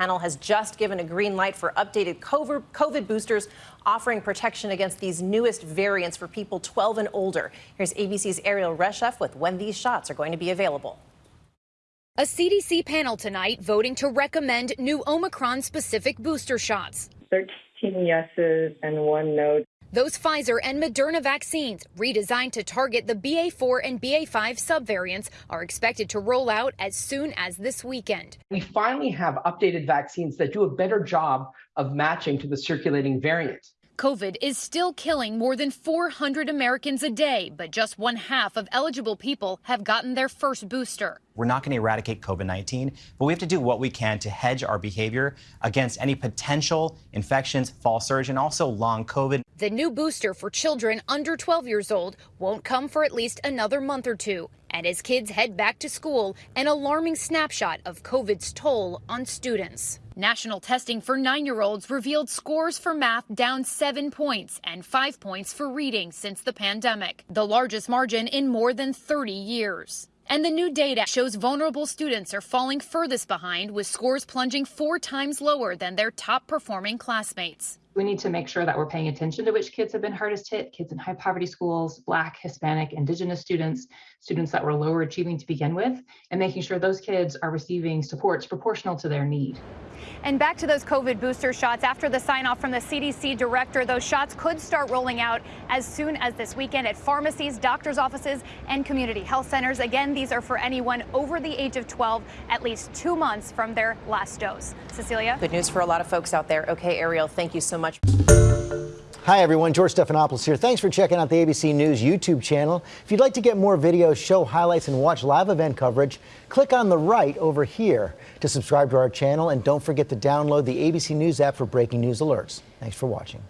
panel has just given a green light for updated COVID boosters offering protection against these newest variants for people 12 and older. Here's ABC's Erielle Reshef with when these shots are going to be available. A CDC panel tonight voting to recommend new Omicron specific booster shots. 13 yeses and one no. Those Pfizer and Moderna vaccines, redesigned to target the BA4 and BA5 subvariants, are expected to roll out as soon as this weekend. We finally have updated vaccines that do a better job of matching to the circulating variant. COVID is still killing more than 400 Americans a day, but just one half of eligible people have gotten their first booster. We're not going to eradicate COVID 19, but we have to do what we can to hedge our behavior against any potential infections, fall surge, and also long COVID. The new booster for children under 12 years old won't come for at least another month or two. And as kids head back to school, an alarming snapshot of COVID's toll on students. National testing for nine year olds revealed scores for math down seven points and five points for reading since the pandemic, the largest margin in more than 30 years. And the new data shows vulnerable students are falling furthest behind, with scores plunging four times lower than their top performing classmates. We need to make sure that we're paying attention to which kids have been hardest hit kids in high poverty schools, Black, Hispanic, Indigenous students, students that were lower achieving to begin with, and making sure those kids are receiving supports proportional to their need. And back to those COVID booster shots. After the sign off from the CDC director, those shots could start rolling out as soon as this weekend at pharmacies, doctors' offices, and community health centers. Again, these are for anyone over the age of 12, at least two months from their last dose. Cecilia? Good news for a lot of folks out there. Okay, Erielle, thank you so much. Hi, everyone. George Stephanopoulos here. Thanks for checking out the ABC News YouTube channel. If you'd like to get more videos, show highlights, and watch live event coverage, click on the right over here to subscribe to our channel. And don't forget to download the ABC News app for breaking news alerts. Thanks for watching.